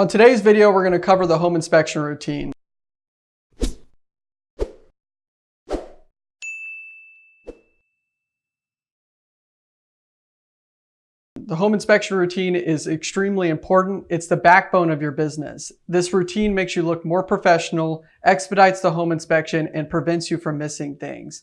On today's video, we're going to cover the home inspection routine. The home inspection routine is extremely important. It's the backbone of your business. This routine makes you look more professional, expedites the home inspection, and prevents you from missing things.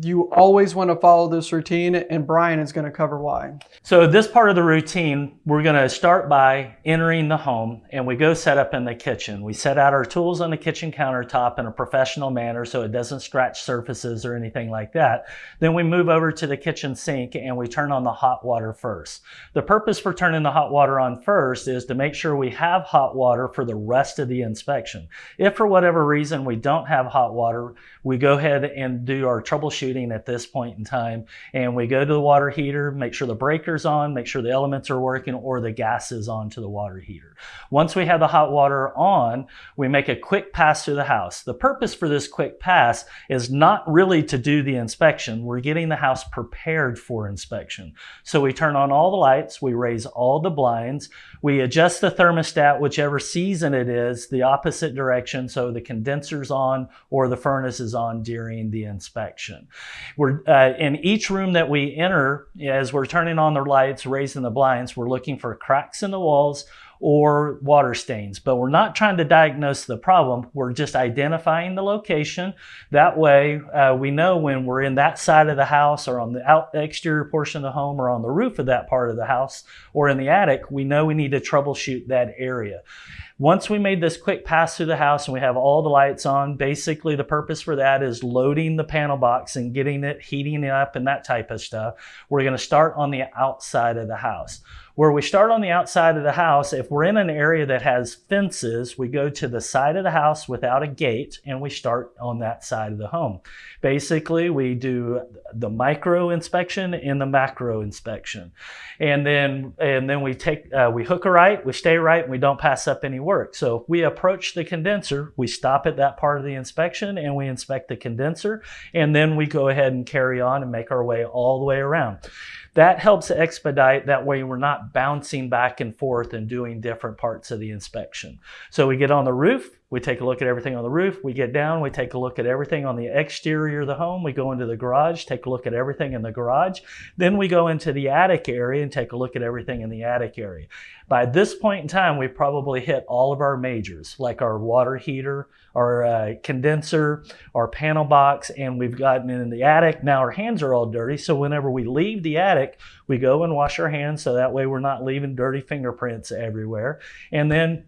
You always want to follow this routine, and Brian is going to cover why. So this part of the routine, we're going to start by entering the home, and we go set up in the kitchen. We set out our tools on the kitchen countertop in a professional manner so it doesn't scratch surfaces or anything like that. Then we move over to the kitchen sink, and we turn on the hot water first. The purpose for turning the hot water on first is to make sure we have hot water for the rest of the inspection. If for whatever reason we don't have hot water, we go ahead and do our troubleshooting at this point in time and we go to the water heater, make sure the breaker's on, make sure the elements are working or the gas is on to the water heater. Once we have the hot water on, we make a quick pass through the house. The purpose for this quick pass is not really to do the inspection. We're getting the house prepared for inspection. So we turn on all the lights, we raise all the blinds, we adjust the thermostat, whichever season it is, the opposite direction so the condenser's on or the furnace is on during the inspection. We're uh, in each room that we enter, as we're turning on the lights, raising the blinds, we're looking for cracks in the walls or water stains, but we're not trying to diagnose the problem. We're just identifying the location. That way uh, we know when we're in that side of the house or on the out exterior portion of the home or on the roof of that part of the house or in the attic, we know we need to troubleshoot that area. Once we made this quick pass through the house and we have all the lights on, basically the purpose for that is loading the panel box and getting it, heating it up and that type of stuff. We're gonna start on the outside of the house. Where we start on the outside of the house, if we're in an area that has fences, we go to the side of the house without a gate and we start on that side of the home. Basically, we do the micro inspection and the macro inspection. And then, and then we take, uh, we hook a right, we stay right, and we don't pass up any work. So if we approach the condenser, we stop at that part of the inspection and we inspect the condenser, and then we go ahead and carry on and make our way all the way around. That helps expedite, that way we're not bouncing back and forth and doing different parts of the inspection. So we get on the roof, we take a look at everything on the roof, we get down, we take a look at everything on the exterior of the home, we go into the garage, take a look at everything in the garage, then we go into the attic area and take a look at everything in the attic area. By this point in time, we've probably hit all of our majors, like our water heater, our uh, condenser, our panel box, and we've gotten in the attic. Now our hands are all dirty, so whenever we leave the attic, we go and wash our hands so that way we're not leaving dirty fingerprints everywhere. And then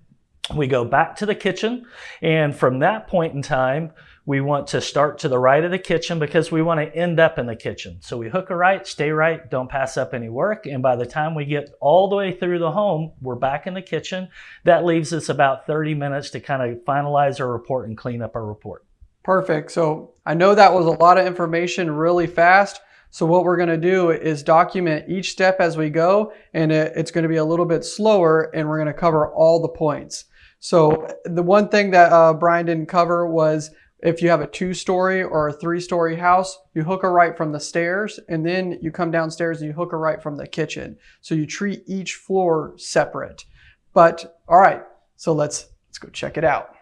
we go back to the kitchen, and from that point in time, we want to start to the right of the kitchen because we want to end up in the kitchen. So we hook a right, stay right, don't pass up any work. And by the time we get all the way through the home, we're back in the kitchen. That leaves us about 30 minutes to kind of finalize our report and clean up our report. Perfect. So I know that was a lot of information really fast. So what we're going to do is document each step as we go, and it's going to be a little bit slower, and we're going to cover all the points. So the one thing that uh, Brian didn't cover was if you have a two-story or a three-story house, you hook a right from the stairs, and then you come downstairs and you hook a right from the kitchen. So you treat each floor separate. But all right, so let's let's go check it out.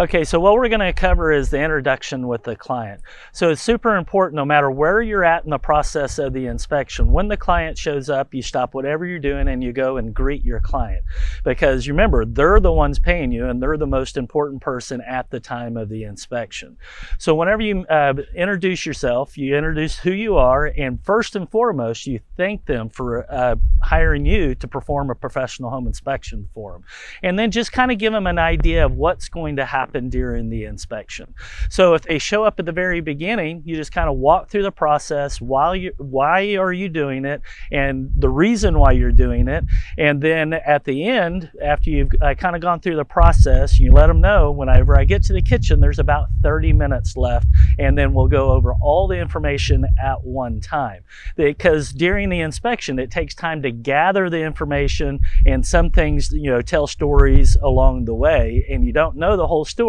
Okay, so what we're going to cover is the introduction with the client. So it's super important no matter where you're at in the process of the inspection. When the client shows up, you stop whatever you're doing and you go and greet your client. Because remember, they're the ones paying you and they're the most important person at the time of the inspection. So whenever you uh, introduce yourself, you introduce who you are and first and foremost, you thank them for uh, hiring you to perform a professional home inspection for them. And then just kind of give them an idea of what's going to happen happen during the inspection. So if they show up at the very beginning, you just kind of walk through the process, while you, why are you doing it, and the reason why you're doing it. And then at the end, after you've uh, kind of gone through the process, you let them know whenever I get to the kitchen, there's about 30 minutes left, and then we'll go over all the information at one time. Because during the inspection, it takes time to gather the information, and some things, you know, tell stories along the way, and you don't know the whole story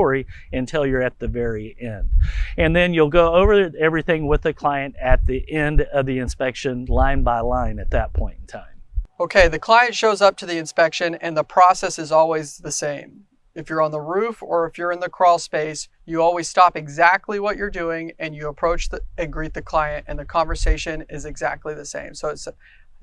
until you're at the very end. And then you'll go over everything with the client at the end of the inspection, line by line at that point in time. Okay, the client shows up to the inspection and the process is always the same. If you're on the roof or if you're in the crawl space, you always stop exactly what you're doing and you approach the, and greet the client and the conversation is exactly the same. So it's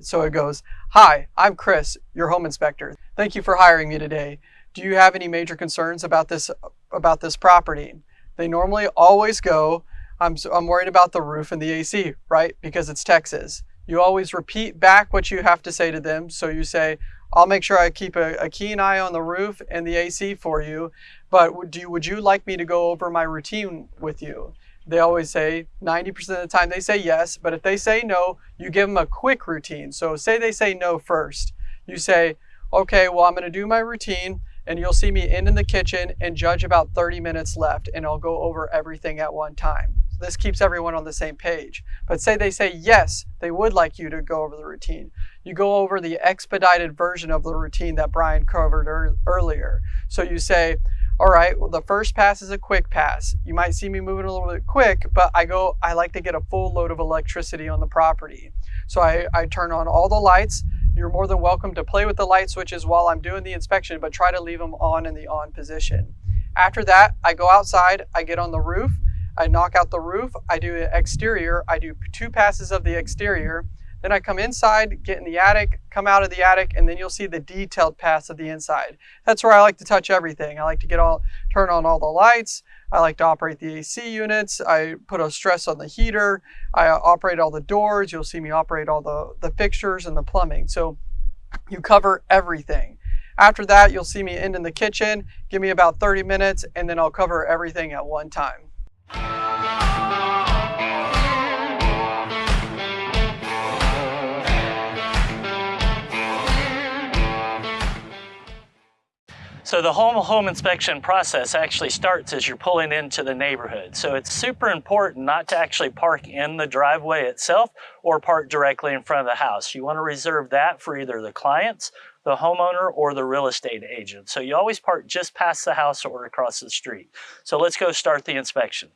so it goes, "Hi, I'm Chris, your home inspector. Thank you for hiring me today. Do you have any major concerns about this about this property?" They normally always go, "I'm I'm worried about the roof and the AC, right? Because it's Texas." You always repeat back what you have to say to them. So you say, I'll make sure I keep a, a, keen eye on the roof and the AC for you. But would you, would you like me to go over my routine with you? They always say 90% of the time they say yes. But if they say no, you give them a quick routine. So say they say no first. You say, okay, well, I'm going to do my routine and you'll see me in, in the kitchen and judge about 30 minutes left and I'll go over everything at one time. This keeps everyone on the same page. But say they say yes, they would like you to go over the routine. You go over the expedited version of the routine that Brian covered er earlier. So you say, all right, well, the first pass is a quick pass. You might see me moving a little bit quick, but I go, I like to get a full load of electricity on the property. So I, I turn on all the lights. You're more than welcome to play with the light switches while I'm doing the inspection, but try to leave them on in the on position. After that, I go outside, I get on the roof, I knock out the roof, I do the exterior, I do two passes of the exterior, then I come inside, get in the attic, come out of the attic, and then you'll see the detailed pass of the inside. That's where I like to touch everything. I like to get all, turn on all the lights. I like to operate the AC units. I put a stress on the heater. I operate all the doors. You'll see me operate all the, the fixtures and the plumbing. So you cover everything. After that, you'll see me end in the kitchen. Give me about 30 minutes, and then I'll cover everything at one time. So the home home inspection process actually starts as you're pulling into the neighborhood. So it's super important not to actually park in the driveway itself or park directly in front of the house. You want to reserve that for either the clients, the homeowner, or the real estate agent. So you always park just past the house or across the street. So let's go start the inspection.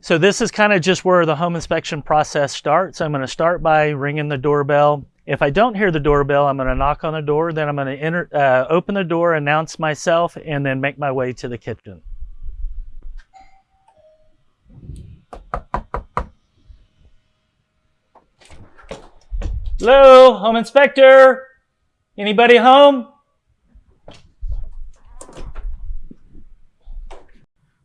So this is kind of just where the home inspection process starts. I'm going to start by ringing the doorbell if I don't hear the doorbell, I'm going to knock on the door, then I'm going to enter, uh, open the door, announce myself, and then make my way to the kitchen. Hello, home inspector. Anybody home?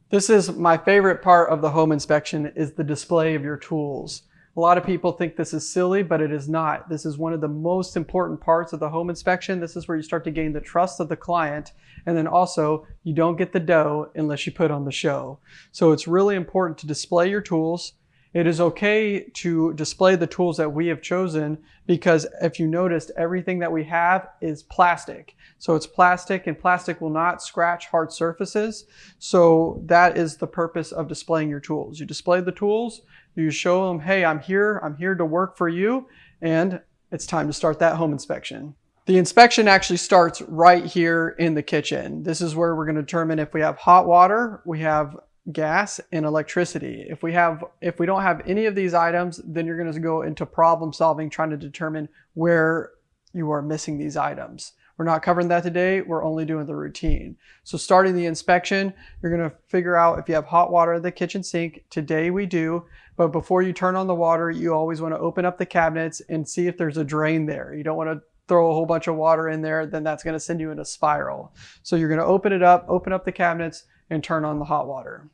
This is my favorite part of the home inspection is the display of your tools. A lot of people think this is silly, but it is not. This is one of the most important parts of the home inspection. This is where you start to gain the trust of the client. And then also, you don't get the dough unless you put on the show. So it's really important to display your tools. It is okay to display the tools that we have chosen because if you noticed, everything that we have is plastic. So it's plastic and plastic will not scratch hard surfaces. So that is the purpose of displaying your tools. You display the tools, you show them, hey, I'm here, I'm here to work for you, and it's time to start that home inspection. The inspection actually starts right here in the kitchen. This is where we're going to determine if we have hot water, we have gas and electricity. If we have if we don't have any of these items, then you're going to go into problem solving trying to determine where you are missing these items. We're not covering that today. We're only doing the routine. So starting the inspection, you're going to figure out if you have hot water in the kitchen sink. Today we do. But before you turn on the water, you always want to open up the cabinets and see if there's a drain there. You don't want to throw a whole bunch of water in there, then that's going to send you in a spiral. So you're going to open it up, open up the cabinets, and turn on the hot water.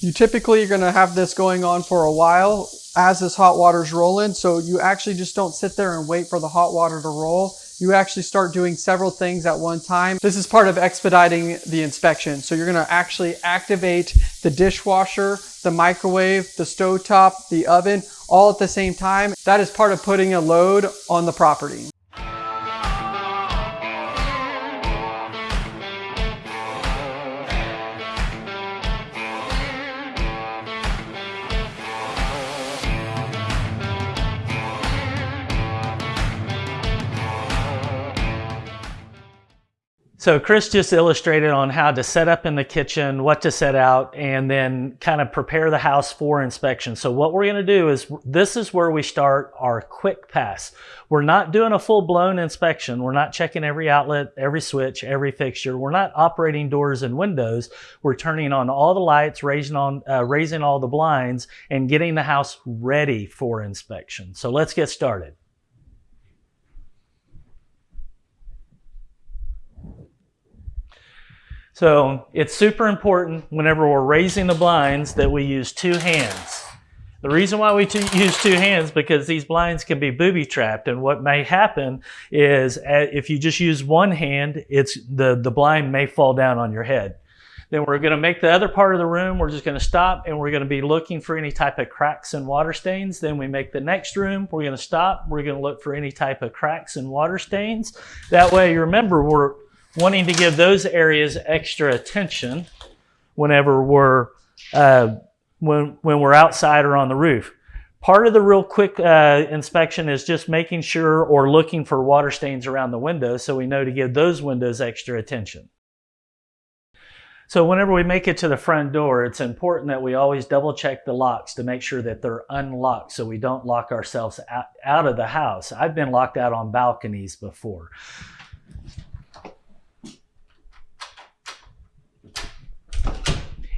You typically are going to have this going on for a while as this hot water is rolling. So you actually just don't sit there and wait for the hot water to roll. You actually start doing several things at one time. This is part of expediting the inspection. So you're going to actually activate the dishwasher, the microwave, the stovetop, the oven, all at the same time. That is part of putting a load on the property. So Chris just illustrated on how to set up in the kitchen, what to set out, and then kind of prepare the house for inspection. So what we're gonna do is, this is where we start our quick pass. We're not doing a full-blown inspection. We're not checking every outlet, every switch, every fixture. We're not operating doors and windows. We're turning on all the lights, raising, on, uh, raising all the blinds, and getting the house ready for inspection. So let's get started. So it's super important whenever we're raising the blinds that we use two hands. The reason why we use two hands because these blinds can be booby trapped and what may happen is uh, if you just use one hand, it's the, the blind may fall down on your head. Then we're gonna make the other part of the room, we're just gonna stop and we're gonna be looking for any type of cracks and water stains. Then we make the next room, we're gonna stop, we're gonna look for any type of cracks and water stains. That way, you remember, we're wanting to give those areas extra attention whenever we're uh, when when we're outside or on the roof. Part of the real quick uh, inspection is just making sure or looking for water stains around the windows so we know to give those windows extra attention. So whenever we make it to the front door, it's important that we always double check the locks to make sure that they're unlocked so we don't lock ourselves out, out of the house. I've been locked out on balconies before.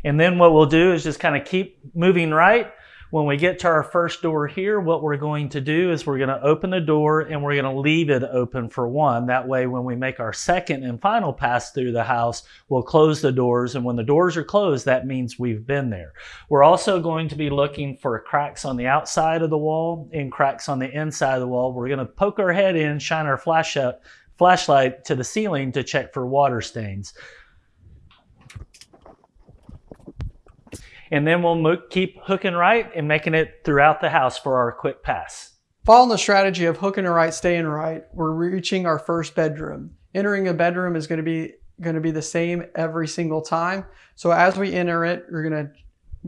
And then what we'll do is just kind of keep moving right. When we get to our first door here, what we're going to do is we're going to open the door and we're going to leave it open for one. That way, when we make our second and final pass through the house, we'll close the doors. And when the doors are closed, that means we've been there. We're also going to be looking for cracks on the outside of the wall and cracks on the inside of the wall. We're going to poke our head in, shine our flash up, flashlight to the ceiling to check for water stains. And then we'll keep hooking right and making it throughout the house for our quick pass. Following the strategy of hooking right, staying right, we're reaching our first bedroom. Entering a bedroom is going to be going to be the same every single time. So as we enter it, you're going to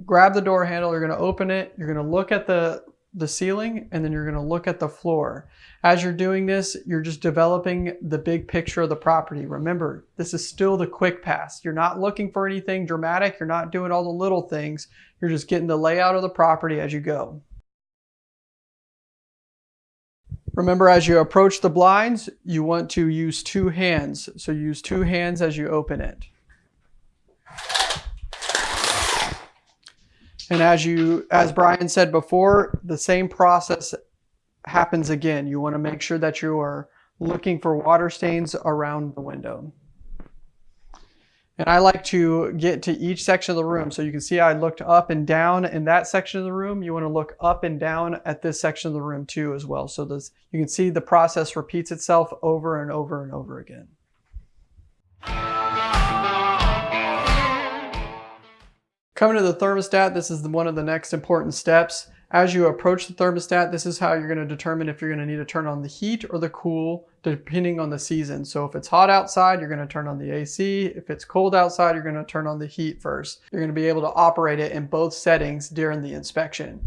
grab the door handle, you're going to open it, you're going to look at the the ceiling and then you're going to look at the floor. As you're doing this, you're just developing the big picture of the property. Remember, this is still the quick pass. You're not looking for anything dramatic. You're not doing all the little things. You're just getting the layout of the property as you go. Remember, as you approach the blinds, you want to use two hands. So use two hands as you open it. And as you, as Brian said before, the same process happens again. You want to make sure that you are looking for water stains around the window. And I like to get to each section of the room. So you can see I looked up and down in that section of the room. You want to look up and down at this section of the room too as well. So this, you can see the process repeats itself over and over and over again. Coming to the thermostat, this is one of the next important steps. As you approach the thermostat, this is how you're going to determine if you're going to need to turn on the heat or the cool, depending on the season. So if it's hot outside, you're going to turn on the AC. If it's cold outside, you're going to turn on the heat first. You're going to be able to operate it in both settings during the inspection.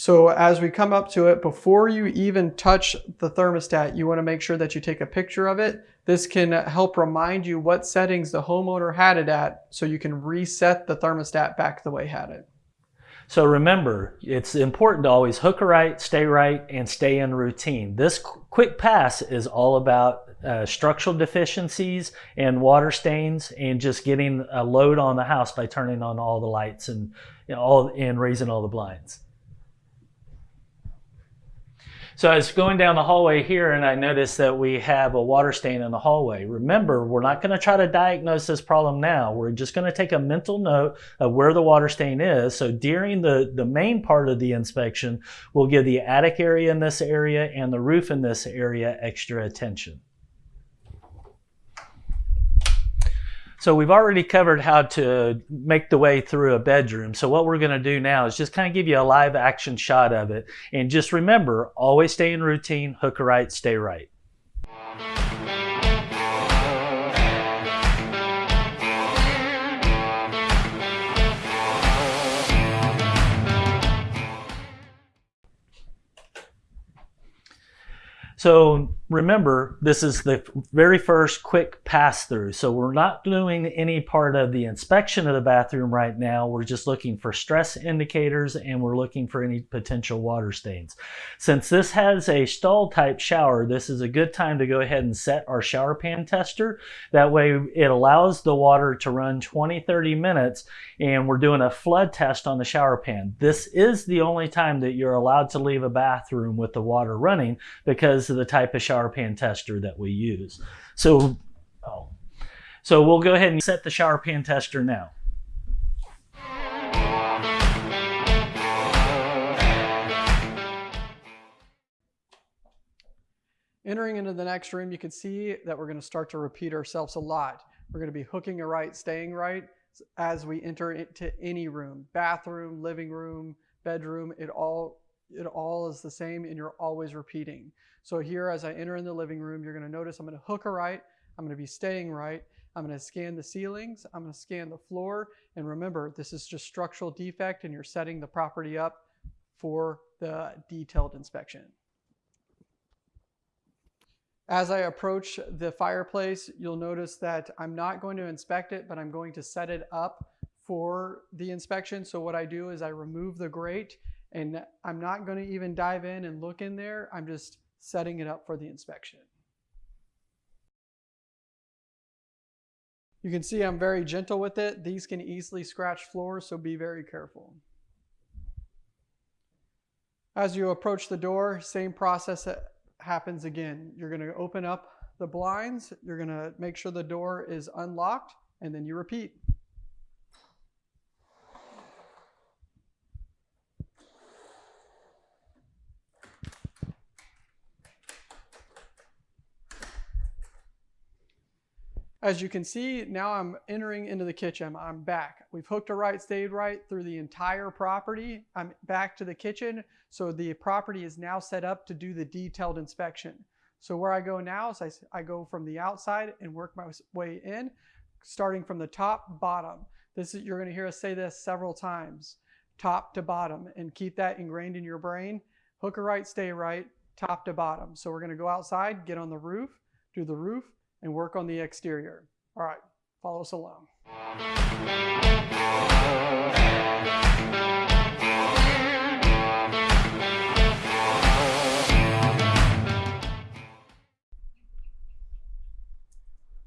So as we come up to it, before you even touch the thermostat, you wanna make sure that you take a picture of it. This can help remind you what settings the homeowner had it at so you can reset the thermostat back the way it had it. So remember, it's important to always hook right, stay right, and stay in routine. This quick pass is all about uh, structural deficiencies and water stains and just getting a load on the house by turning on all the lights and you know, all and raising all the blinds. So I was going down the hallway here and I noticed that we have a water stain in the hallway. Remember, we're not going to try to diagnose this problem now. We're just going to take a mental note of where the water stain is. So during the, the main part of the inspection, we'll give the attic area in this area and the roof in this area extra attention. So we've already covered how to make the way through a bedroom. So what we're going to do now is just kind of give you a live action shot of it. And just remember, always stay in routine, hook right, stay right. So remember, this is the very first quick pass through. So we're not doing any part of the inspection of the bathroom right now. We're just looking for stress indicators and we're looking for any potential water stains. Since this has a stall type shower, this is a good time to go ahead and set our shower pan tester. That way it allows the water to run 20, 30 minutes and we're doing a flood test on the shower pan. This is the only time that you're allowed to leave a bathroom with the water running because of the type of shower pan tester that we use. So, oh, so we'll go ahead and set the shower pan tester now. Entering into the next room, you can see that we're going to start to repeat ourselves a lot. We're going to be hooking a right, staying right as we enter into any room, bathroom, living room, bedroom, it all it all is the same and you're always repeating. So here as I enter in the living room, you're going to notice I'm going to hook a right, I'm going to be staying right, I'm going to scan the ceilings, I'm going to scan the floor, and remember this is just structural defect and you're setting the property up for the detailed inspection. As I approach the fireplace, you'll notice that I'm not going to inspect it, but I'm going to set it up for the inspection. So what I do is I remove the grate and I'm not going to even dive in and look in there. I'm just setting it up for the inspection. You can see I'm very gentle with it. These can easily scratch floors, so be very careful. As you approach the door, same process happens again. You're going to open up the blinds, you're going to make sure the door is unlocked, and then you repeat. As you can see, now I'm entering into the kitchen. I'm back. We've hooked a right, stayed right through the entire property. I'm back to the kitchen. So the property is now set up to do the detailed inspection. So where I go now is I, I go from the outside and work my way in, starting from the top, bottom. This is, you're gonna hear us say this several times, top to bottom, and keep that ingrained in your brain. Hook a right, stay right, top to bottom. So we're gonna go outside, get on the roof, do the roof, and work on the exterior. All right, follow us along.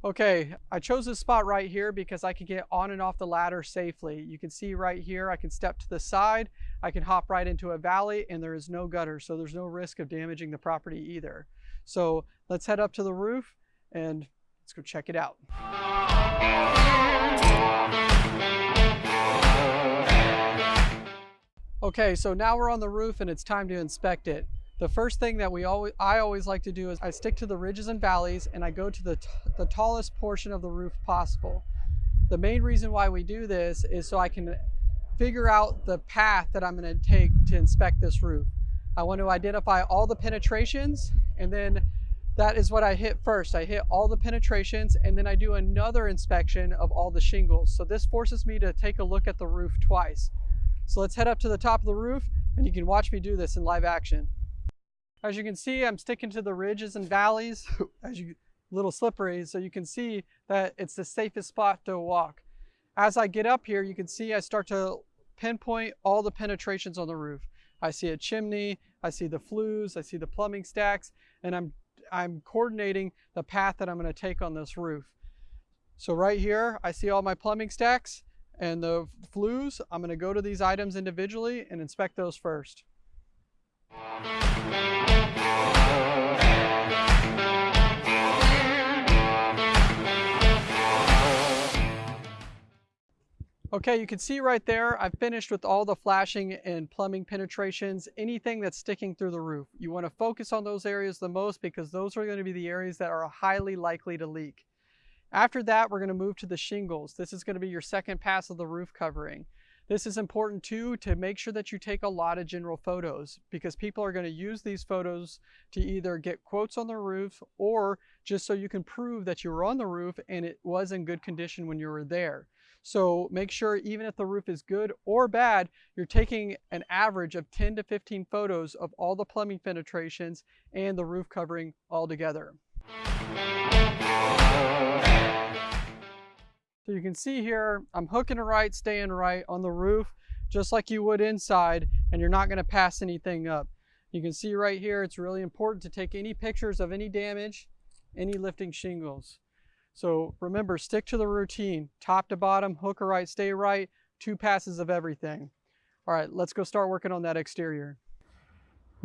Okay, I chose this spot right here because I can get on and off the ladder safely. You can see right here, I can step to the side, I can hop right into a valley and there is no gutter, so there's no risk of damaging the property either. So let's head up to the roof and let's go check it out. Okay, so now we're on the roof and it's time to inspect it. The first thing that we always, I always like to do is I stick to the ridges and valleys and I go to the, the tallest portion of the roof possible. The main reason why we do this is so I can figure out the path that I'm going to take to inspect this roof. I want to identify all the penetrations and then that is what I hit first. I hit all the penetrations and then I do another inspection of all the shingles. So this forces me to take a look at the roof twice. So let's head up to the top of the roof and you can watch me do this in live action. As you can see, I'm sticking to the ridges and valleys, as you little slippery, so you can see that it's the safest spot to walk. As I get up here, you can see I start to pinpoint all the penetrations on the roof. I see a chimney, I see the flues, I see the plumbing stacks, and I'm I'm coordinating the path that I'm going to take on this roof. So right here, I see all my plumbing stacks and the flues. I'm going to go to these items individually and inspect those first. Okay, you can see right there, I've finished with all the flashing and plumbing penetrations, anything that's sticking through the roof. You wanna focus on those areas the most because those are gonna be the areas that are highly likely to leak. After that, we're gonna move to the shingles. This is gonna be your second pass of the roof covering. This is important too to make sure that you take a lot of general photos because people are going to use these photos to either get quotes on the roof or just so you can prove that you were on the roof and it was in good condition when you were there. So make sure even if the roof is good or bad, you're taking an average of 10 to 15 photos of all the plumbing penetrations and the roof covering all together. So you can see here, I'm hooking it right, staying right on the roof, just like you would inside, and you're not gonna pass anything up. You can see right here, it's really important to take any pictures of any damage, any lifting shingles. So remember, stick to the routine, top to bottom, hook her right, stay right, two passes of everything. All right, let's go start working on that exterior.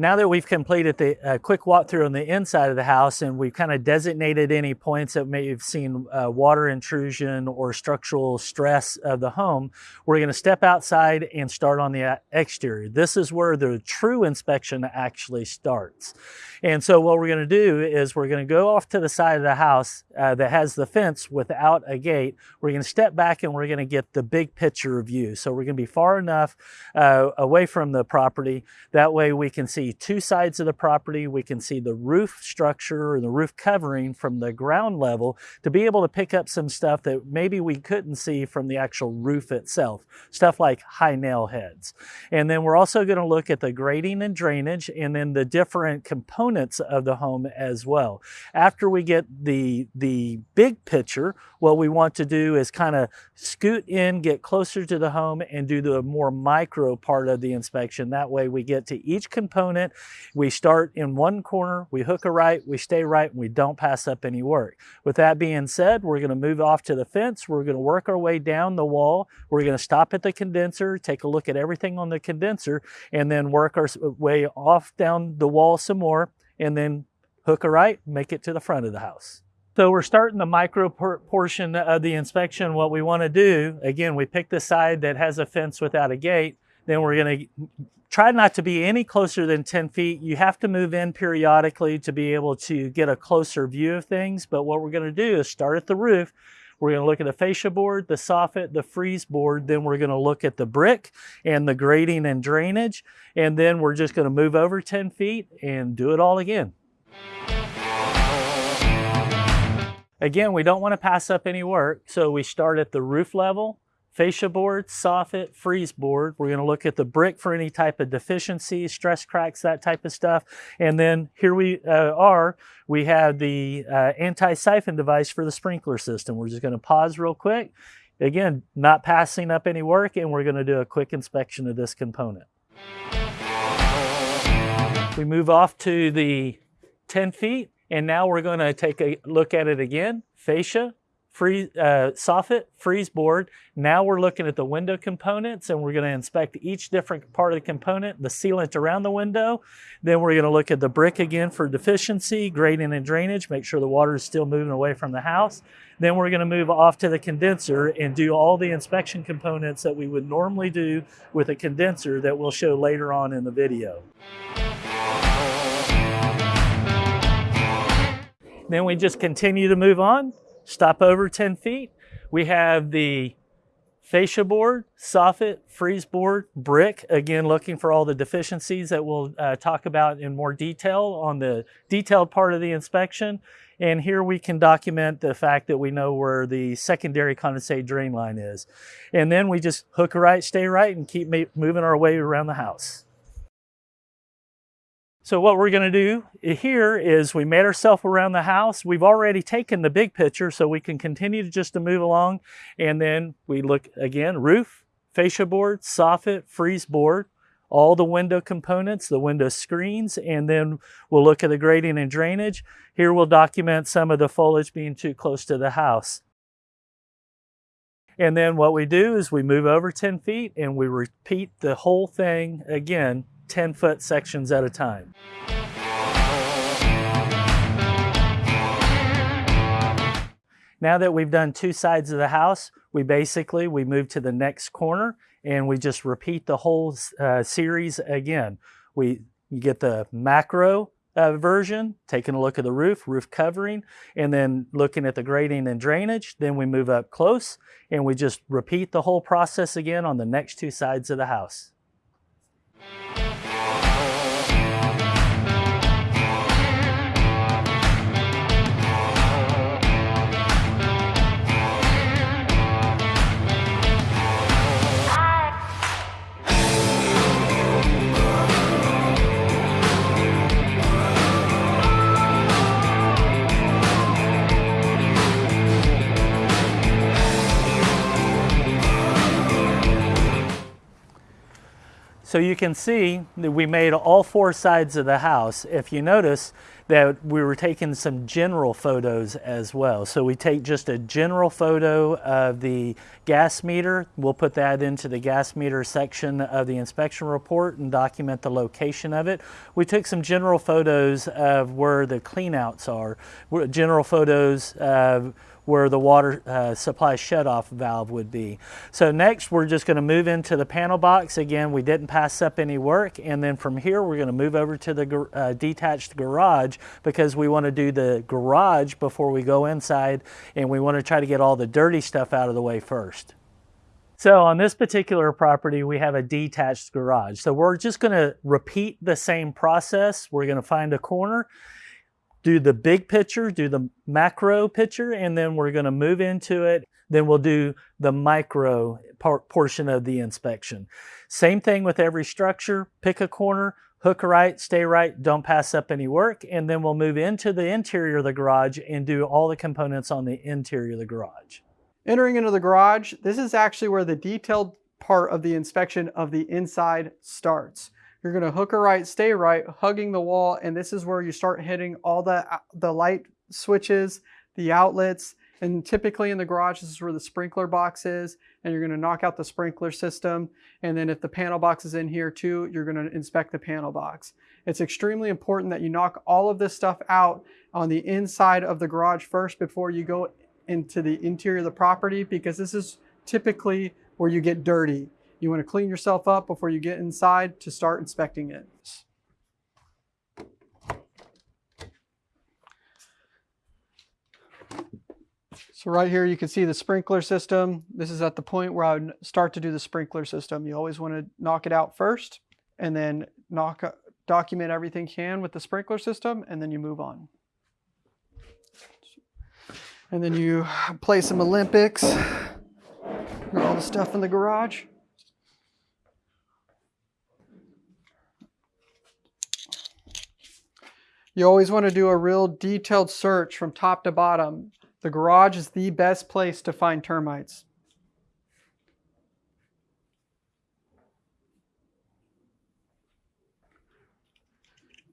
Now that we've completed the uh, quick walkthrough on the inside of the house and we've kind of designated any points that may have seen uh, water intrusion or structural stress of the home, we're going to step outside and start on the uh, exterior. This is where the true inspection actually starts. And so what we're going to do is we're going to go off to the side of the house uh, that has the fence without a gate. We're going to step back and we're going to get the big picture view. So we're going to be far enough uh, away from the property. That way we can see two sides of the property. We can see the roof structure or the roof covering from the ground level to be able to pick up some stuff that maybe we couldn't see from the actual roof itself. Stuff like high nail heads. And then we're also going to look at the grading and drainage and then the different components components of the home as well. After we get the, the big picture, what we want to do is kind of scoot in, get closer to the home and do the more micro part of the inspection. That way we get to each component. We start in one corner, we hook a right, we stay right, and we don't pass up any work. With that being said, we're gonna move off to the fence. We're gonna work our way down the wall. We're gonna stop at the condenser, take a look at everything on the condenser, and then work our uh, way off down the wall some more and then hook a right, make it to the front of the house. So we're starting the micro portion of the inspection. What we want to do, again, we pick the side that has a fence without a gate. Then we're going to try not to be any closer than 10 feet. You have to move in periodically to be able to get a closer view of things. But what we're going to do is start at the roof. We're going to look at the fascia board, the soffit, the frieze board. Then we're going to look at the brick and the grading and drainage. And then we're just going to move over 10 feet and do it all again. Again, we don't want to pass up any work, so we start at the roof level, fascia board, soffit, frieze board. We're going to look at the brick for any type of deficiencies, stress cracks, that type of stuff. And then here we uh, are, we have the uh, anti-siphon device for the sprinkler system. We're just going to pause real quick. Again, not passing up any work, and we're going to do a quick inspection of this component. We move off to the 10 feet. And now we're going to take a look at it again. Fascia, uh, soffit, frieze board. Now we're looking at the window components and we're going to inspect each different part of the component, the sealant around the window. Then we're going to look at the brick again for deficiency, grading and drainage, make sure the water is still moving away from the house. Then we're going to move off to the condenser and do all the inspection components that we would normally do with a condenser that we'll show later on in the video. Then we just continue to move on, stop over 10 feet. We have the fascia board, soffit, frieze board, brick, again looking for all the deficiencies that we'll uh, talk about in more detail on the detailed part of the inspection. And here we can document the fact that we know where the secondary condensate drain line is. And then we just hook right, stay right, and keep moving our way around the house. So what we're going to do here is we made ourselves around the house. We've already taken the big picture so we can continue to just to move along. And then we look again, roof, fascia board, soffit, frieze board, all the window components, the window screens, and then we'll look at the grading and drainage. Here we'll document some of the foliage being too close to the house. And then what we do is we move over 10 feet and we repeat the whole thing again 10 foot sections at a time. Now that we've done two sides of the house, we basically, we move to the next corner and we just repeat the whole uh, series again. We you get the macro uh, version, taking a look at the roof, roof covering, and then looking at the grading and drainage. Then we move up close and we just repeat the whole process again on the next two sides of the house. So you can see that we made all four sides of the house. If you notice that we were taking some general photos as well. So we take just a general photo of the gas meter. We'll put that into the gas meter section of the inspection report and document the location of it. We took some general photos of where the cleanouts are, general photos of where the water uh, supply shutoff valve would be. So next we're just going to move into the panel box. Again, we didn't pass up any work and then from here we're going to move over to the uh, detached garage because we want to do the garage before we go inside and we want to try to get all the dirty stuff out of the way first. So on this particular property, we have a detached garage. So we're just going to repeat the same process. We're going to find a corner do the big picture, do the macro picture, and then we're going to move into it. Then we'll do the micro part, portion of the inspection. Same thing with every structure. Pick a corner, hook right, stay right, don't pass up any work, and then we'll move into the interior of the garage and do all the components on the interior of the garage. Entering into the garage, this is actually where the detailed part of the inspection of the inside starts. You're gonna hook a right, stay right, hugging the wall, and this is where you start hitting all the, uh, the light switches, the outlets, and typically in the garage, this is where the sprinkler box is, and you're gonna knock out the sprinkler system. And then if the panel box is in here too, you're gonna inspect the panel box. It's extremely important that you knock all of this stuff out on the inside of the garage first before you go into the interior of the property, because this is typically where you get dirty. You want to clean yourself up before you get inside to start inspecting it. So right here you can see the sprinkler system. This is at the point where I would start to do the sprinkler system. You always want to knock it out first and then knock document everything you can with the sprinkler system and then you move on. And then you play some Olympics, all the stuff in the garage. You always want to do a real detailed search from top to bottom. The garage is the best place to find termites.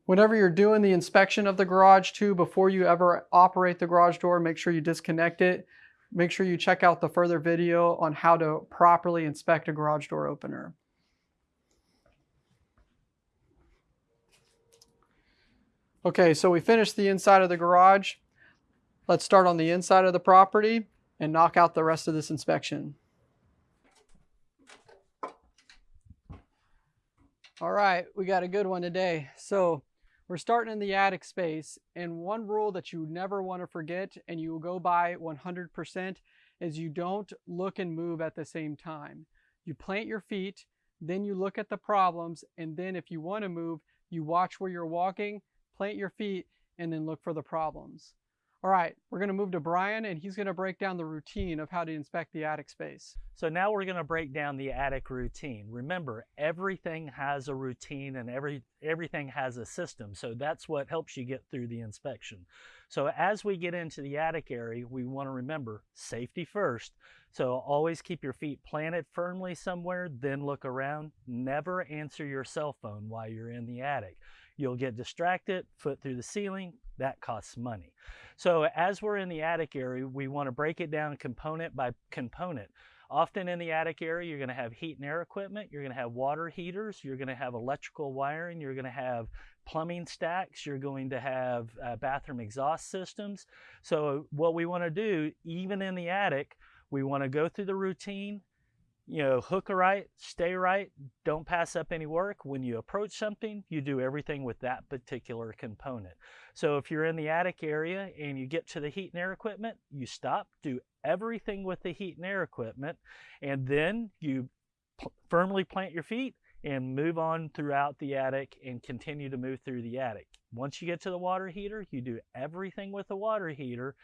Whenever you're doing the inspection of the garage too, before you ever operate the garage door, make sure you disconnect it. Make sure you check out the further video on how to properly inspect a garage door opener. Okay, so we finished the inside of the garage. Let's start on the inside of the property and knock out the rest of this inspection. All right, we got a good one today. So we're starting in the attic space and one rule that you never want to forget and you will go by 100% is you don't look and move at the same time. You plant your feet, then you look at the problems, and then if you want to move, you watch where you're walking plant your feet, and then look for the problems. All right, we're going to move to Brian, and he's going to break down the routine of how to inspect the attic space. So now we're going to break down the attic routine. Remember, everything has a routine and every everything has a system. So that's what helps you get through the inspection. So as we get into the attic area, we want to remember safety first. So always keep your feet planted firmly somewhere, then look around. Never answer your cell phone while you're in the attic. You'll get distracted, foot through the ceiling, that costs money. So as we're in the attic area, we want to break it down component by component. Often in the attic area, you're going to have heat and air equipment, you're going to have water heaters, you're going to have electrical wiring, you're going to have plumbing stacks, you're going to have uh, bathroom exhaust systems. So what we want to do, even in the attic, we want to go through the routine, you know, hook a right, stay right, don't pass up any work. When you approach something, you do everything with that particular component. So if you're in the attic area and you get to the heat and air equipment, you stop, do everything with the heat and air equipment, and then you firmly plant your feet and move on throughout the attic and continue to move through the attic. Once you get to the water heater, you do everything with the water heater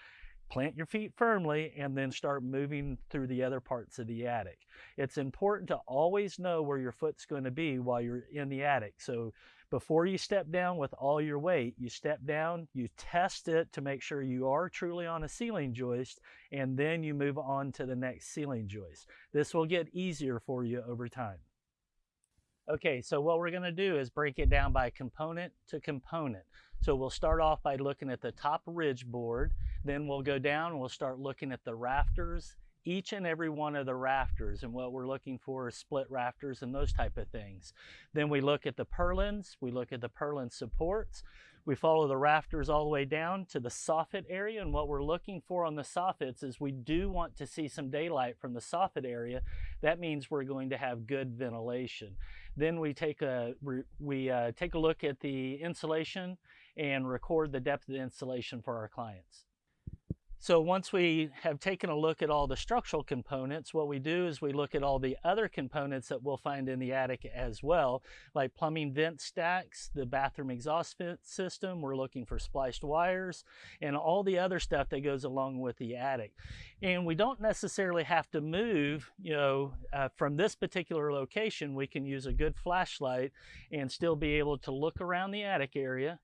plant your feet firmly and then start moving through the other parts of the attic. It's important to always know where your foot's going to be while you're in the attic. So before you step down with all your weight, you step down, you test it to make sure you are truly on a ceiling joist, and then you move on to the next ceiling joist. This will get easier for you over time. Okay, so what we're gonna do is break it down by component to component. So we'll start off by looking at the top ridge board, then we'll go down and we'll start looking at the rafters, each and every one of the rafters and what we're looking for is split rafters and those type of things. Then we look at the purlins, we look at the purlin supports, we follow the rafters all the way down to the soffit area and what we're looking for on the soffits is we do want to see some daylight from the soffit area. That means we're going to have good ventilation. Then we take a, we uh, take a look at the insulation and record the depth of the insulation for our clients. So once we have taken a look at all the structural components, what we do is we look at all the other components that we'll find in the attic as well, like plumbing vent stacks, the bathroom exhaust vent system, we're looking for spliced wires, and all the other stuff that goes along with the attic. And we don't necessarily have to move, you know, uh, from this particular location, we can use a good flashlight and still be able to look around the attic area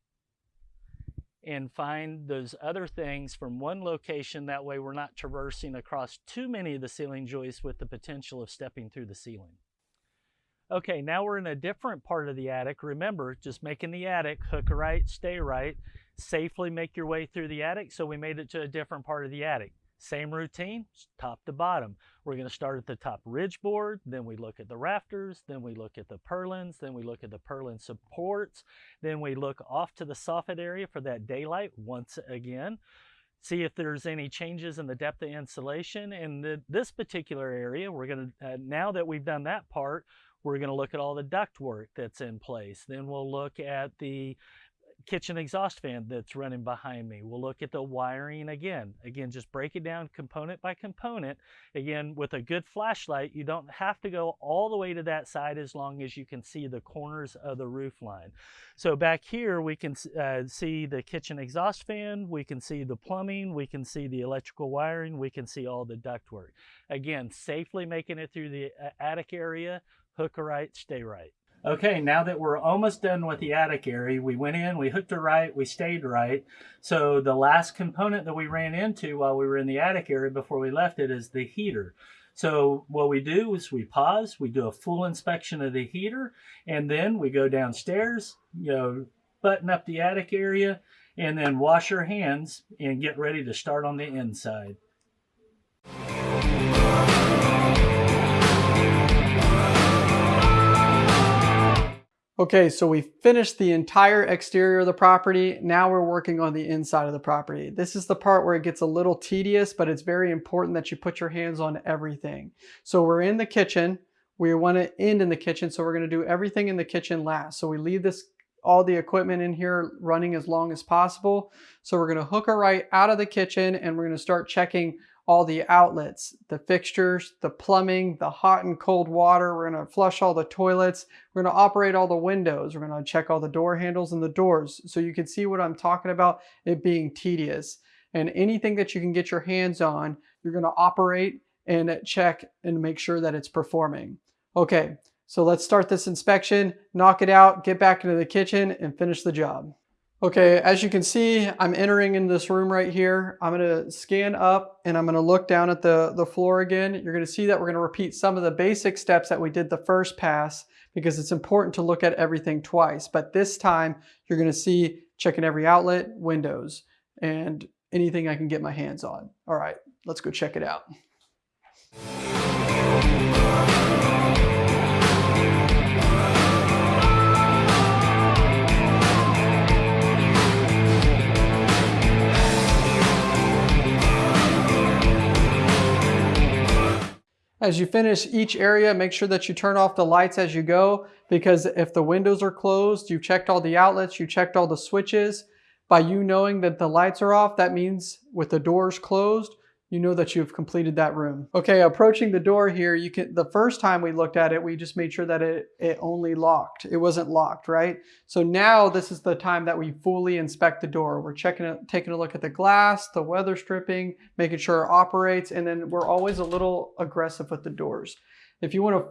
and find those other things from one location. That way we're not traversing across too many of the ceiling joists with the potential of stepping through the ceiling. Okay, now we're in a different part of the attic. Remember, just making the attic, hook right, stay right, safely make your way through the attic. So we made it to a different part of the attic. Same routine, top to bottom. We're going to start at the top ridge board, then we look at the rafters, then we look at the purlins, then we look at the purlin supports, then we look off to the soffit area for that daylight once again. See if there's any changes in the depth of insulation. In the, this particular area, we're going to, uh, now that we've done that part, we're going to look at all the duct work that's in place. Then we'll look at the kitchen exhaust fan that's running behind me. We'll look at the wiring again. Again, just break it down component by component. Again, with a good flashlight, you don't have to go all the way to that side as long as you can see the corners of the roof line. So back here, we can uh, see the kitchen exhaust fan, we can see the plumbing, we can see the electrical wiring, we can see all the ductwork. Again, safely making it through the uh, attic area, hook right, stay right. Okay, now that we're almost done with the attic area, we went in, we hooked it right, we stayed right. So the last component that we ran into while we were in the attic area before we left it is the heater. So what we do is we pause, we do a full inspection of the heater, and then we go downstairs, you know, button up the attic area, and then wash our hands and get ready to start on the inside. Okay, so we finished the entire exterior of the property. Now we're working on the inside of the property. This is the part where it gets a little tedious, but it's very important that you put your hands on everything. So we're in the kitchen. We want to end in the kitchen, so we're going to do everything in the kitchen last. So we leave this all the equipment in here running as long as possible. So we're going to hook a right out of the kitchen and we're going to start checking all the outlets, the fixtures, the plumbing, the hot and cold water. We're gonna flush all the toilets. We're gonna operate all the windows. We're gonna check all the door handles and the doors. So you can see what I'm talking about, it being tedious. And anything that you can get your hands on, you're gonna operate and check and make sure that it's performing. Okay, so let's start this inspection, knock it out, get back into the kitchen and finish the job. Okay, as you can see, I'm entering in this room right here. I'm gonna scan up and I'm gonna look down at the, the floor again. You're gonna see that we're gonna repeat some of the basic steps that we did the first pass because it's important to look at everything twice. But this time, you're gonna see checking every outlet, windows, and anything I can get my hands on. All right, let's go check it out. As you finish each area, make sure that you turn off the lights as you go because if the windows are closed, you've checked all the outlets, you checked all the switches. By you knowing that the lights are off, that means with the doors closed, you know that you've completed that room. Okay, approaching the door here, you can, the first time we looked at it, we just made sure that it, it only locked. It wasn't locked, right? So now this is the time that we fully inspect the door. We're checking it, taking a look at the glass, the weather stripping, making sure it operates, and then we're always a little aggressive with the doors. If you want a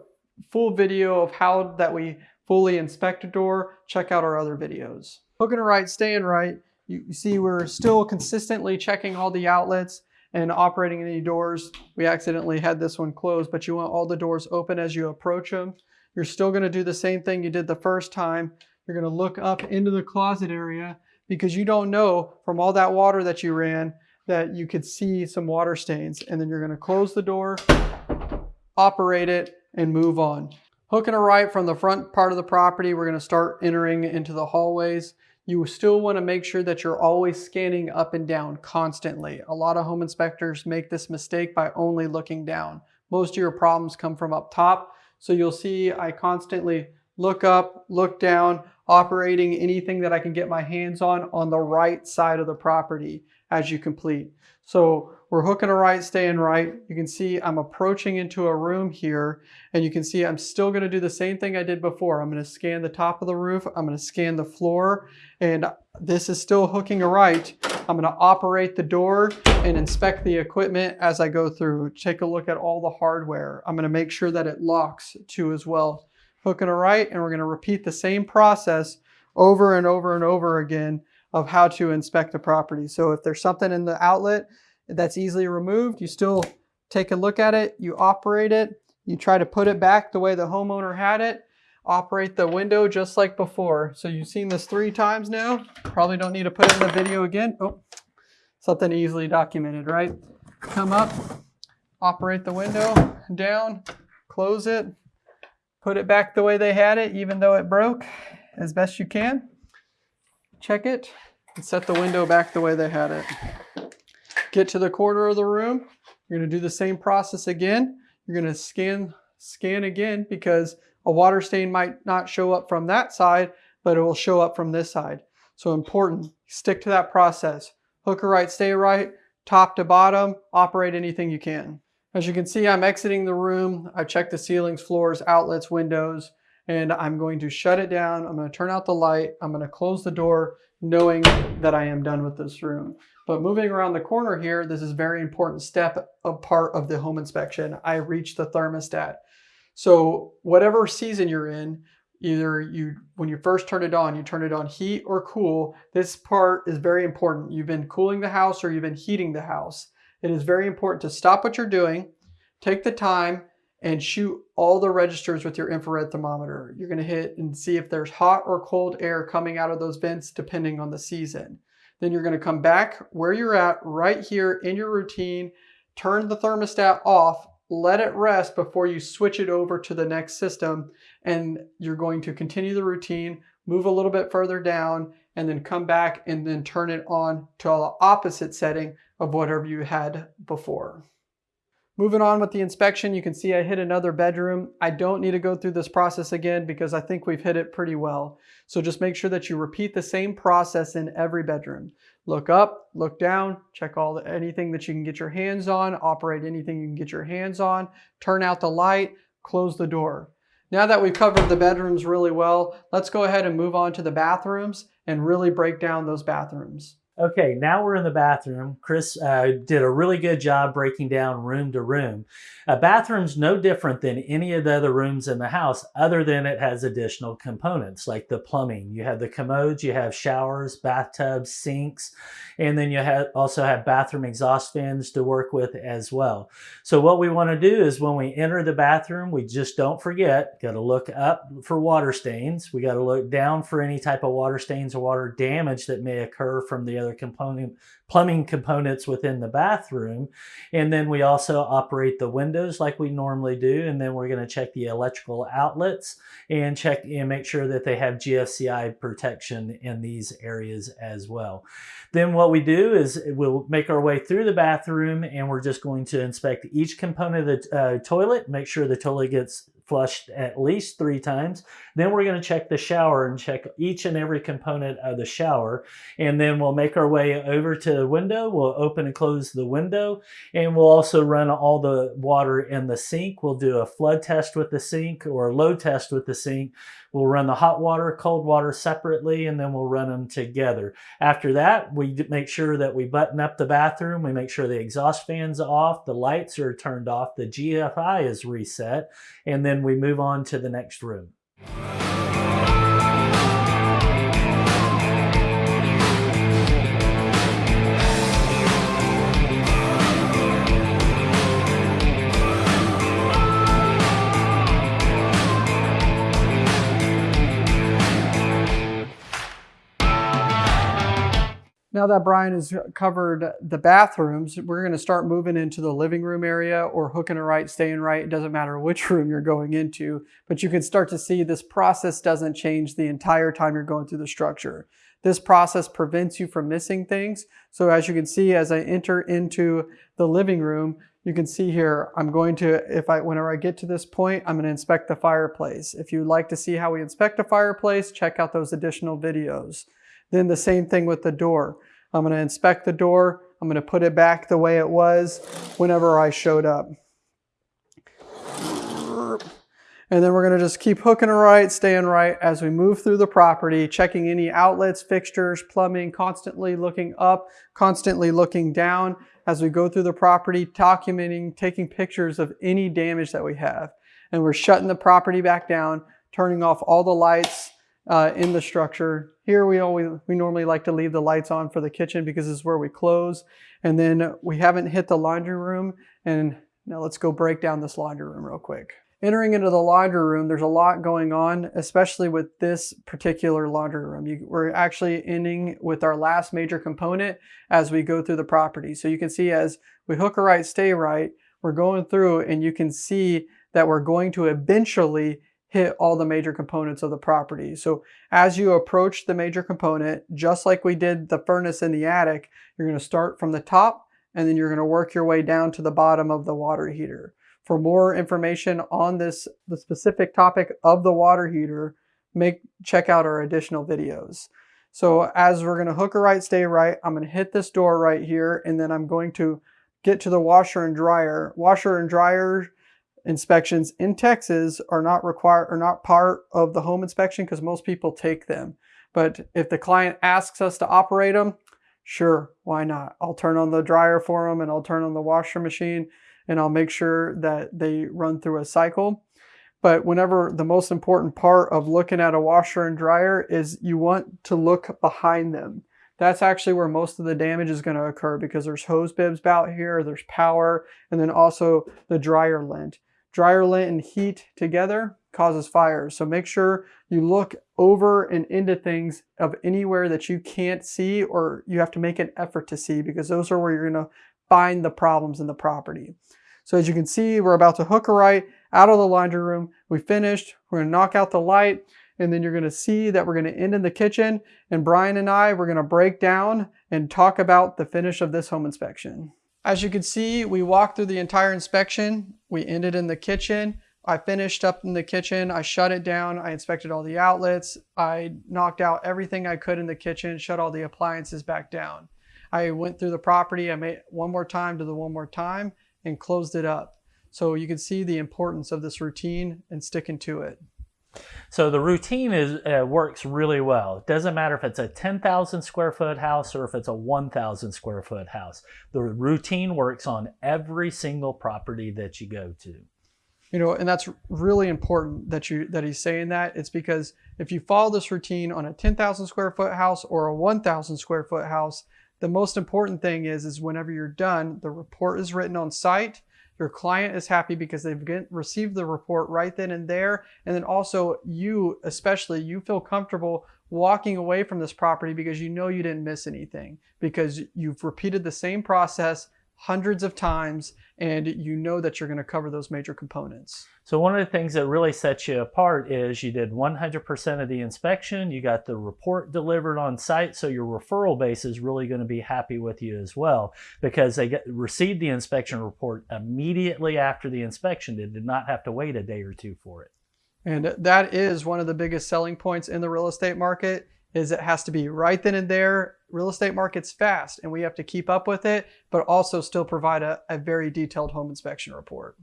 full video of how that we fully inspect a door, check out our other videos. Hooking right, staying right, you see we're still consistently checking all the outlets and operating any doors. We accidentally had this one closed, but you want all the doors open as you approach them. you're still going to do the same thing you did the first time. You're going to look up into the closet area because you don't know from all that water that you ran that you could see some water stains. And then you're going to close the door, operate it, and move on. Hooking a right from the front part of the property, we're going to start entering into the hallways. You still want to make sure that you're always scanning up and down constantly. A lot of home inspectors make this mistake by only looking down. Most of your problems come from up top. So you'll see I constantly look up, look down, operating anything that I can get my hands on on the right side of the property as you complete. So we're hooking a right, staying right. You can see I'm approaching into a room here and you can see I'm still gonna do the same thing I did before. I'm gonna scan the top of the roof, I'm gonna scan the floor, and this is still hooking a right. I'm gonna operate the door and inspect the equipment as I go through. Take a look at all the hardware. I'm gonna make sure that it locks too as well. Hooking a right, and we're gonna repeat the same process over and over and over again of how to inspect the property. So if there's something in the outlet that's easily removed. You still take a look at it, you operate it, you try to put it back the way the homeowner had it, operate the window just like before. So you've seen this three times now. Probably don't need to put it in the video again. Oh, something easily documented, right? Come up, operate the window, down, close it, put it back the way they had it, even though it broke as best you can. Check it and set the window back the way they had it. Get to the corner of the room. You're going to do the same process again. You're going to scan, scan again because a water stain might not show up from that side, but it will show up from this side. So important, stick to that process. Hooker right, stay right, top to bottom, operate anything you can. As you can see, I'm exiting the room. I've checked the ceilings, floors, outlets, windows, and I'm going to shut it down. I'm going to turn out the light. I'm going to close the door knowing that I am done with this room. But moving around the corner here, this is very important step, a part of the home inspection. I reach the thermostat. So whatever season you're in, either you, when you first turn it on, you turn it on heat or cool. This part is very important. You've been cooling the house or you've been heating the house. It is very important to stop what you're doing, take the time and shoot all the registers with your infrared thermometer. You're gonna hit and see if there's hot or cold air coming out of those vents depending on the season. Then you're gonna come back where you're at right here in your routine, turn the thermostat off, let it rest before you switch it over to the next system. And you're going to continue the routine, move a little bit further down, and then come back and then turn it on to the opposite setting of whatever you had before. Moving on with the inspection, you can see I hit another bedroom. I don't need to go through this process again because I think we've hit it pretty well. So just make sure that you repeat the same process in every bedroom. Look up, look down, check all the, anything that you can get your hands on, operate anything you can get your hands on, turn out the light, close the door. Now that we've covered the bedrooms really well, let's go ahead and move on to the bathrooms and really break down those bathrooms. Okay, now we're in the bathroom. Chris uh, did a really good job breaking down room to room. A bathroom's no different than any of the other rooms in the house other than it has additional components like the plumbing. You have the commodes, you have showers, bathtubs, sinks, and then you have also have bathroom exhaust fans to work with as well. So what we want to do is when we enter the bathroom, we just don't forget, got to look up for water stains. We got to look down for any type of water stains or water damage that may occur from the other component plumbing components within the bathroom. And then we also operate the windows like we normally do. And then we're going to check the electrical outlets and check and make sure that they have GFCI protection in these areas as well. Then what we do is we'll make our way through the bathroom and we're just going to inspect each component of the uh, toilet, make sure the toilet gets flushed at least three times. Then we're going to check the shower and check each and every component of the shower. And then we'll make our way over to the window. We'll open and close the window. And we'll also run all the water in the sink. We'll do a flood test with the sink or a load test with the sink. We'll run the hot water, cold water separately, and then we'll run them together. After that, we make sure that we button up the bathroom. We make sure the exhaust fan's off, the lights are turned off, the GFI is reset, and then we move on to the next room. Now that Brian has covered the bathrooms, we're going to start moving into the living room area or hooking a right, staying right. It doesn't matter which room you're going into, but you can start to see this process doesn't change the entire time you're going through the structure. This process prevents you from missing things. So as you can see, as I enter into the living room, you can see here, I'm going to, if I, whenever I get to this point, I'm going to inspect the fireplace. If you'd like to see how we inspect a fireplace, check out those additional videos. Then the same thing with the door. I'm going to inspect the door. I'm going to put it back the way it was whenever I showed up. And then we're going to just keep hooking right, staying right as we move through the property, checking any outlets, fixtures, plumbing, constantly looking up, constantly looking down as we go through the property, documenting, taking pictures of any damage that we have. And we're shutting the property back down, turning off all the lights uh, in the structure. Here we always we normally like to leave the lights on for the kitchen because this is where we close. And then we haven't hit the laundry room. And now let's go break down this laundry room real quick. Entering into the laundry room, there's a lot going on, especially with this particular laundry room. You, we're actually ending with our last major component as we go through the property. So you can see as we hook a right, stay right, we're going through and you can see that we're going to eventually hit all the major components of the property. So as you approach the major component, just like we did the furnace in the attic, you're going to start from the top and then you're going to work your way down to the bottom of the water heater. For more information on this, the specific topic of the water heater, make check out our additional videos. So as we're going to hook a right, stay right, I'm going to hit this door right here, and then I'm going to get to the washer and dryer. Washer and dryer inspections in Texas are not required are not part of the home inspection because most people take them. But if the client asks us to operate them, sure, why not? I'll turn on the dryer for them and I'll turn on the washer machine and I'll make sure that they run through a cycle. But whenever the most important part of looking at a washer and dryer is you want to look behind them. That's actually where most of the damage is going to occur because there's hose bibs out here, there's power, and then also the dryer lint. Dryer lint and heat together causes fires. So make sure you look over and into things of anywhere that you can't see or you have to make an effort to see because those are where you're going to find the problems in the property. So as you can see, we're about to hook a right out of the laundry room. We finished. We're going to knock out the light and then you're going to see that we're going to end in the kitchen and Brian and I, we're going to break down and talk about the finish of this home inspection. As you can see, we walked through the entire inspection. We ended in the kitchen. I finished up in the kitchen. I shut it down. I inspected all the outlets. I knocked out everything I could in the kitchen, shut all the appliances back down. I went through the property. I made one more time to the one more time and closed it up. So you can see the importance of this routine and sticking to it. So the routine is uh, works really well. It doesn't matter if it's a 10,000 square foot house or if it's a 1,000 square foot house. The routine works on every single property that you go to. You know, and that's really important that you that he's saying that. It's because if you follow this routine on a 10,000 square foot house or a 1,000 square foot house, the most important thing is, is whenever you're done, the report is written on site. Your client is happy because they've get, received the report right then and there. And then also you, especially, you feel comfortable walking away from this property because you know you didn't miss anything because you've repeated the same process hundreds of times and you know that you're going to cover those major components. So one of the things that really sets you apart is you did 100% of the inspection, you got the report delivered on site, so your referral base is really going to be happy with you as well because they get, received the inspection report immediately after the inspection. They did not have to wait a day or two for it. And that is one of the biggest selling points in the real estate market is it has to be right then and there. Real estate market's fast and we have to keep up with it, but also still provide a, a very detailed home inspection report.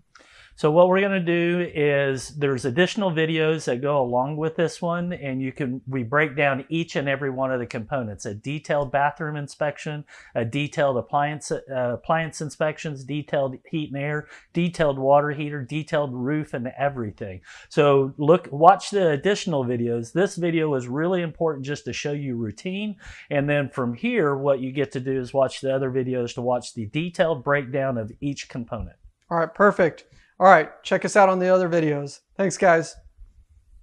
So what we're going to do is there's additional videos that go along with this one and you can we break down each and every one of the components a detailed bathroom inspection a detailed appliance uh, appliance inspections detailed heat and air detailed water heater detailed roof and everything. So look watch the additional videos. This video is really important just to show you routine and then from here what you get to do is watch the other videos to watch the detailed breakdown of each component. All right perfect all right, check us out on the other videos. Thanks, guys.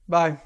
Bye.